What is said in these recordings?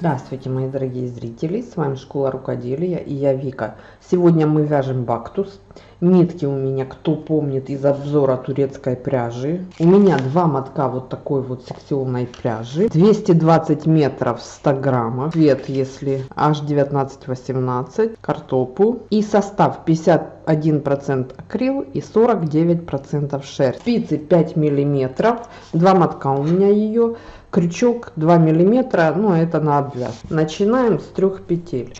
Здравствуйте, мои дорогие зрители, с вами Школа Рукоделия и я Вика. Сегодня мы вяжем бактус. Нитки у меня, кто помнит из обзора турецкой пряжи. У меня два мотка вот такой вот секционной пряжи. 220 метров 100 граммов. Цвет, если H1918, картопу. И состав 51% акрил и 49% шерсть. Спицы 5 миллиметров. Два мотка у меня ее крючок 2 миллиметра ну это на обвяз начинаем с трех петель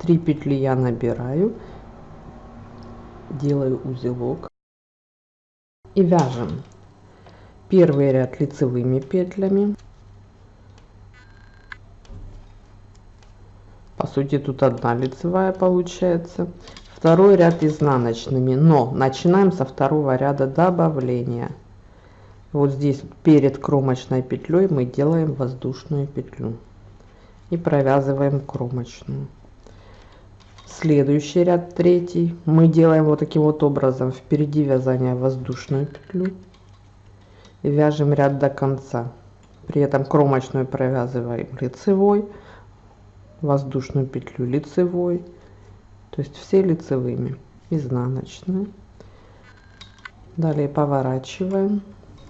3 петли я набираю делаю узелок и вяжем. Первый ряд лицевыми петлями. По сути тут одна лицевая получается. Второй ряд изнаночными. Но начинаем со второго ряда добавления. Вот здесь перед кромочной петлей мы делаем воздушную петлю и провязываем кромочную следующий ряд третий. Мы делаем вот таким вот образом. Впереди вязания воздушную петлю вяжем ряд до конца. При этом кромочную провязываем лицевой воздушную петлю лицевой. То есть все лицевыми. Изнаночные. Далее поворачиваем.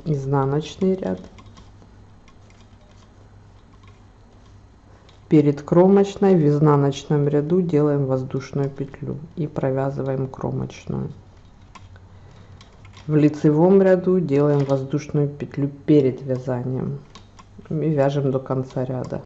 Изнаночный ряд перед кромочной в изнаночном ряду делаем воздушную петлю и провязываем кромочную. В лицевом ряду делаем воздушную петлю перед вязанием и вяжем до конца ряда.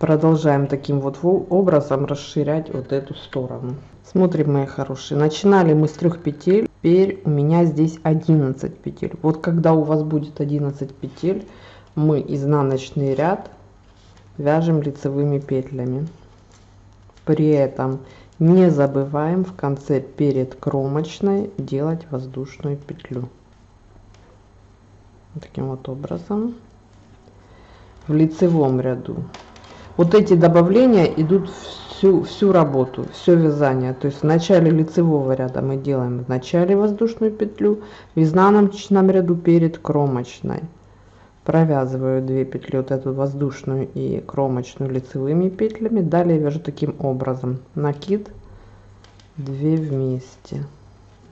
Продолжаем таким вот образом расширять вот эту сторону. Смотрим мои хорошие. Начинали мы с трех петель. Теперь у меня здесь 11 петель. Вот когда у вас будет 11 петель мы изнаночный ряд вяжем лицевыми петлями. При этом не забываем в конце перед кромочной делать воздушную петлю. Таким вот образом. В лицевом ряду. Вот эти добавления идут всю всю работу все вязание. То есть в начале лицевого ряда мы делаем в начале воздушную петлю в изнаночном ряду перед кромочной провязываю 2 петли вот эту воздушную и кромочную лицевыми петлями далее вяжу таким образом. Накид 2 вместе.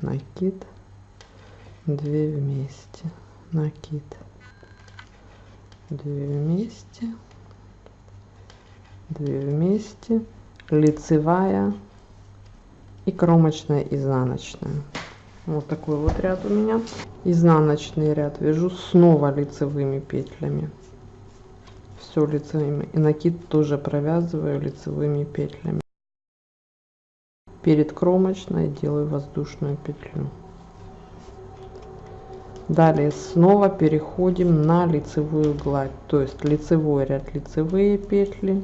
Накид 2 вместе. Накид 2 вместе. 2 вместе. Лицевая и кромочная изнаночная. Вот такой вот ряд у меня изнаночный ряд вяжу снова лицевыми петлями. Все лицевыми. И накид тоже провязываю лицевыми петлями. Перед кромочной делаю воздушную петлю. Далее снова переходим на лицевую гладь. То есть лицевой ряд лицевые петли.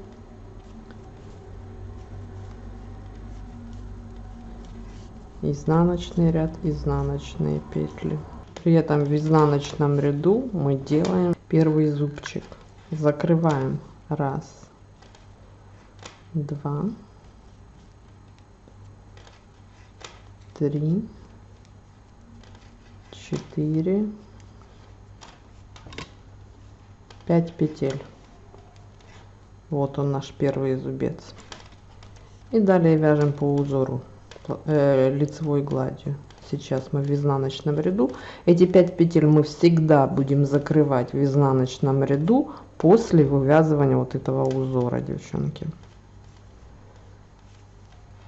Изнаночный ряд изнаночные петли при этом в изнаночном ряду мы делаем первый зубчик. Закрываем. Раз. Два. Три. Четыре. Пять петель. Вот он наш первый зубец. И далее вяжем по узору э, лицевой гладью сейчас мы в изнаночном ряду. Эти 5 петель мы всегда будем закрывать в изнаночном ряду после вывязывания вот этого узора девчонки.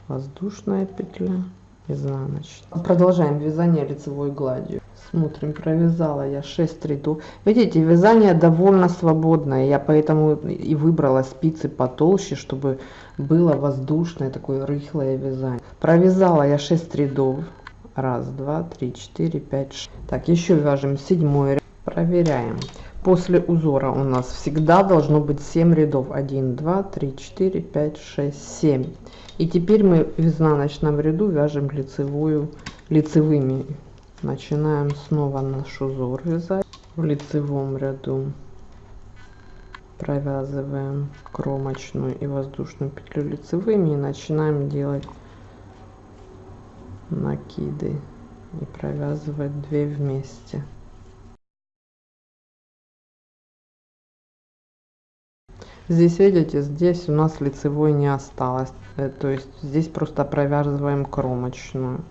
Воздушная петля изнаночная. Продолжаем вязание лицевой гладью. Смотрим провязала я 6 рядов. Видите вязание довольно свободное. Я поэтому и выбрала спицы потолще чтобы было воздушное такое рыхлое вязание. Провязала я 6 рядов раз два три четыре пять 6. так еще вяжем седьмой ряд. Проверяем. После узора у нас всегда должно быть 7 рядов. 1 2 3 4 5 6 7 и теперь мы в изнаночном ряду вяжем лицевую лицевыми. Начинаем снова наш узор вязать. В лицевом ряду провязываем кромочную и воздушную петлю лицевыми и начинаем делать накиды и провязывать 2 вместе. Здесь видите здесь у нас лицевой не осталось. Э, то есть здесь просто провязываем кромочную.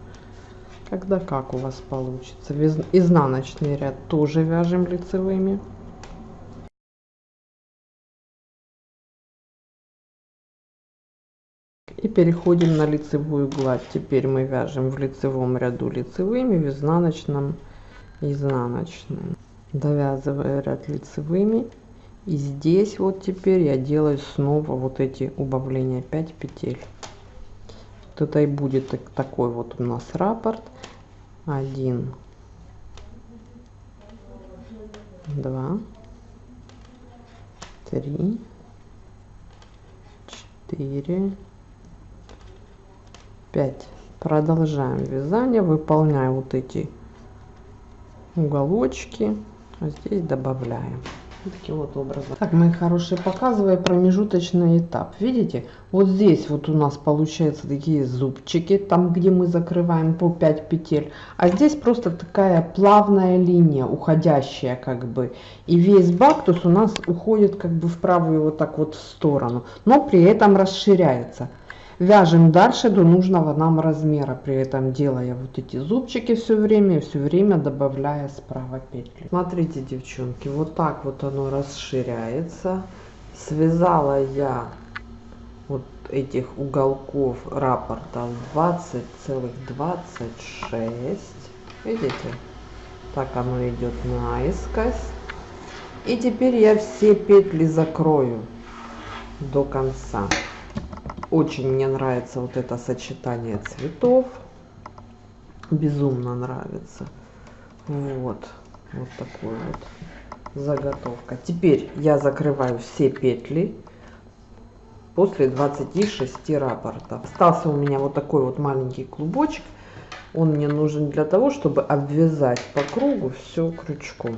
Когда как у вас получится? Изнаночный ряд тоже вяжем лицевыми и переходим на лицевую гладь. Теперь мы вяжем в лицевом ряду лицевыми в изнаночном изнаночным довязывая ряд лицевыми. И здесь вот теперь я делаю снова вот эти убавления. 5 петель. Вот это и будет такой вот у нас раппорт. 1 2 3 4 5 продолжаем вязание. Выполняя вот эти уголочки. А здесь добавляем. Таким вот образом. Так мои хорошие показывая промежуточный этап. Видите? Вот здесь вот у нас получается такие зубчики там где мы закрываем по 5 петель. А здесь просто такая плавная линия уходящая как бы. И весь бактус у нас уходит как бы в правую вот так вот в сторону но при этом расширяется вяжем дальше до нужного нам размера при этом делая вот эти зубчики все время все время добавляя справа петли. Смотрите девчонки вот так вот оно расширяется. Связала я вот этих уголков раппорта 20 целых 26 видите? Так оно идет наискось. И теперь я все петли закрою до конца очень мне нравится вот это сочетание цветов. Безумно нравится. Вот. Вот такой вот заготовка. Теперь я закрываю все петли после 26 раппортов. Остался у меня вот такой вот маленький клубочек. Он мне нужен для того, чтобы обвязать по кругу все крючком.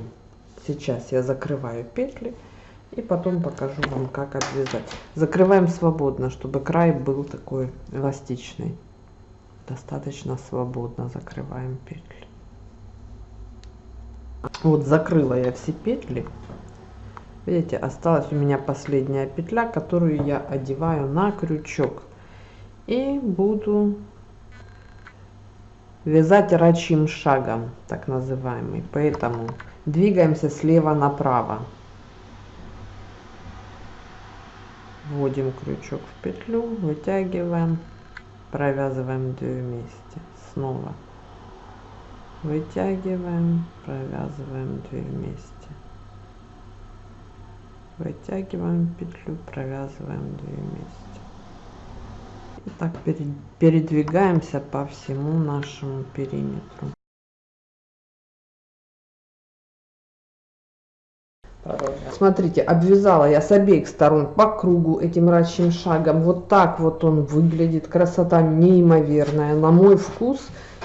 Сейчас я закрываю петли и потом покажу вам, как обвязать. Закрываем свободно, чтобы край был такой эластичный. Достаточно свободно закрываем петли. Вот закрыла я все петли. Видите, осталась у меня последняя петля, которую я одеваю на крючок. И буду вязать рачьим шагом, так называемый. Поэтому двигаемся слева направо. Вводим крючок в петлю вытягиваем провязываем 2 вместе. Снова. Вытягиваем провязываем 2 вместе. Вытягиваем петлю провязываем 2 вместе. И так передвигаемся по всему нашему периметру Смотрите, обвязала я с обеих сторон по кругу этим рачьим шагом. Вот так вот он выглядит. Красота неимоверная. На мой вкус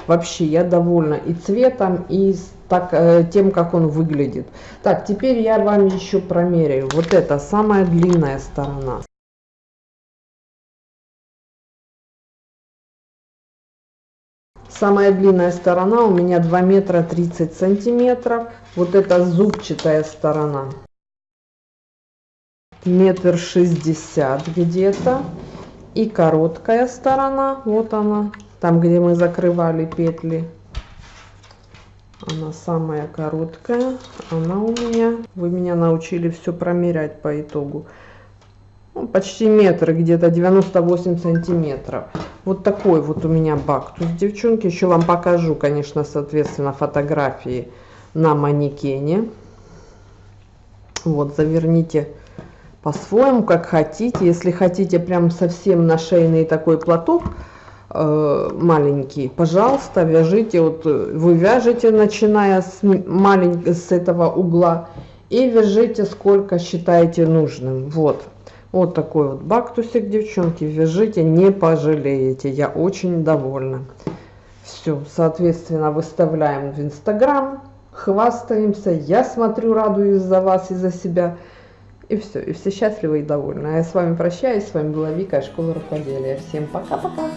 вообще я довольна и цветом, и так, э, тем, как он выглядит. Так, теперь я вам еще промеряю. Вот это самая длинная сторона. Самая длинная сторона у меня 2 метра 30 сантиметров. Вот это зубчатая сторона. Метр шестьдесят где-то. И короткая сторона, вот она, там где мы закрывали петли. Она самая короткая. Она у меня, вы меня научили все промерять по итогу ну, почти метр, где-то 98 сантиметров. Вот такой вот у меня бактус, девчонки. Еще вам покажу, конечно, соответственно, фотографии на манекене. Вот, заверните по-своему, как хотите. Если хотите прям совсем на шейный такой платок, э, маленький, пожалуйста, вяжите. Вот вы вяжете, начиная с, маленького, с этого угла, и вяжите сколько считаете нужным. Вот. Вот такой вот бактусик, девчонки, вяжите, не пожалеете. Я очень довольна. Все, соответственно, выставляем в Инстаграм, хвастаемся. Я смотрю, радуюсь за вас и за себя. И все, и все счастливы и довольны. А я с вами прощаюсь. С вами была Вика, Школа рукоделия. Всем пока-пока.